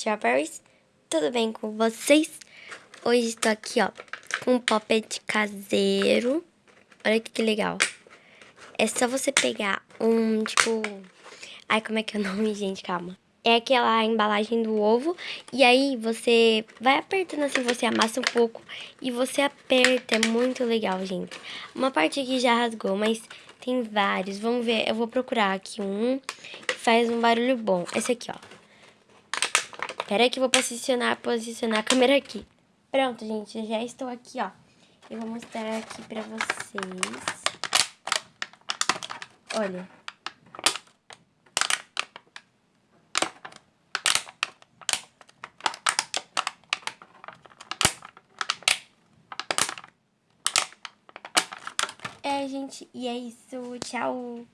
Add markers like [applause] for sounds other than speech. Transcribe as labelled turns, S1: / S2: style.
S1: Strawberries, tudo bem com vocês? Hoje estou aqui, ó, com um poppet caseiro. Olha que legal. É só você pegar um, tipo... Ai, como é que é o [laughs] nome, gente? Calma. É aquela embalagem do ovo. E aí, você vai apertando assim, você amassa um pouco. E você aperta, é muito legal, gente. Uma parte aqui já rasgou, mas tem vários. Vamos ver, eu vou procurar aqui um que faz um barulho bom. Esse aqui, ó. Espera que eu vou posicionar, posicionar a câmera aqui. Pronto, gente, já estou aqui, ó. Eu vou mostrar aqui pra vocês. Olha. É, gente, e é isso. Tchau.